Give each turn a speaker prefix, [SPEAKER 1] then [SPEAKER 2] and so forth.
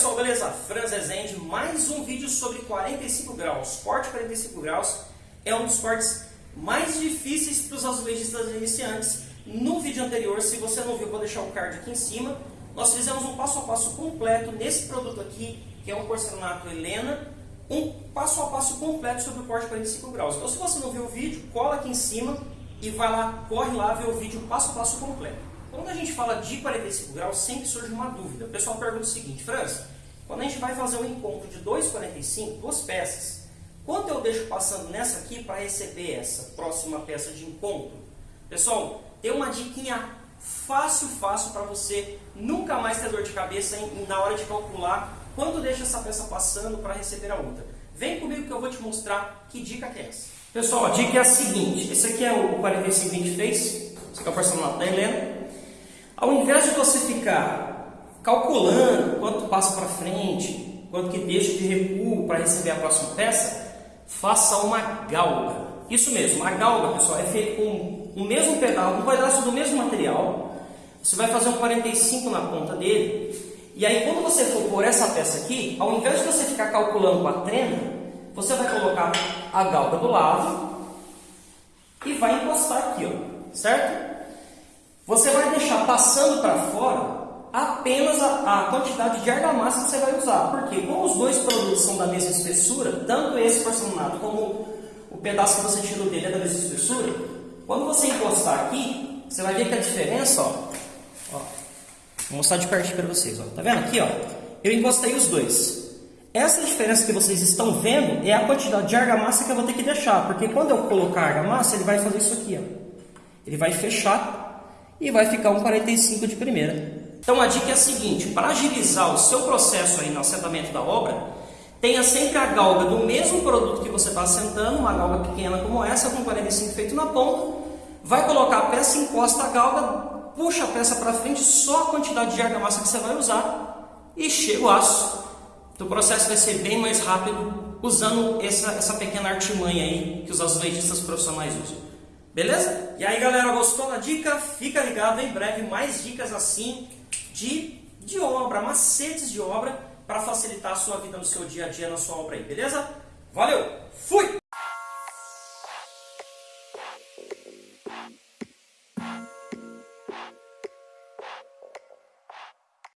[SPEAKER 1] pessoal, beleza? Franz Rezende, mais um vídeo sobre 45 graus. Corte 45 graus é um dos cortes mais difíceis para os azulejistas iniciantes. No vídeo anterior, se você não viu, vou deixar o card aqui em cima. Nós fizemos um passo a passo completo nesse produto aqui, que é um porcelanato Helena, um passo a passo completo sobre o corte 45 graus. Então, se você não viu o vídeo, cola aqui em cima e vai lá, corre lá ver o vídeo passo a passo completo. Quando a gente fala de 45 graus, sempre surge uma dúvida. O pessoal pergunta o seguinte, França, quando a gente vai fazer um encontro de 2,45, duas peças, quanto eu deixo passando nessa aqui para receber essa próxima peça de encontro? Pessoal, tem uma diquinha fácil, fácil para você nunca mais ter dor de cabeça na hora de calcular quanto deixa essa peça passando para receber a outra. Vem comigo que eu vou te mostrar que dica que é essa. Pessoal, a dica é a seguinte, esse aqui é o 4523, esse aqui é o porcelanato da Helena, ao invés de você ficar calculando quanto passa para frente, quanto que deixa de recuo para receber a próxima peça, faça uma galga. Isso mesmo, a galga, pessoal, é feita com o mesmo pedal, um pedaço do mesmo material. Você vai fazer um 45 na ponta dele. E aí, quando você for pôr essa peça aqui, ao invés de você ficar calculando com a trena, você vai colocar a galga do lado e vai encostar aqui, ó, certo? Você vai deixar passando para fora apenas a, a, quantidade de argamassa que você vai usar. Porque como os dois produtos são da mesma espessura, tanto esse porcelanato como o pedaço que você tirou dele é da mesma espessura, quando você encostar aqui, você vai ver que a diferença, ó, ó vou mostrar de pertinho para vocês, ó, tá vendo aqui, ó? Eu encostei os dois. Essa diferença que vocês estão vendo é a quantidade de argamassa que eu vou ter que deixar, porque quando eu colocar a argamassa, ele vai fazer isso aqui, ó. Ele vai fechar e vai ficar um 45 de primeira. Então a dica é a seguinte, para agilizar o seu processo aí no assentamento da obra, tenha sempre a galga do mesmo produto que você está assentando, uma galga pequena como essa, com 45 feito na ponta, vai colocar a peça, encosta a galga, puxa a peça para frente, só a quantidade de argamassa que você vai usar e chega o aço. Então, o processo vai ser bem mais rápido usando essa, essa pequena artimanha aí que os azulejistas profissionais usam. Beleza? E aí galera, gostou da dica? Fica ligado, em breve mais dicas assim de, de obra, macetes de obra para facilitar a sua vida no seu dia a dia, na sua obra aí, beleza? Valeu, fui!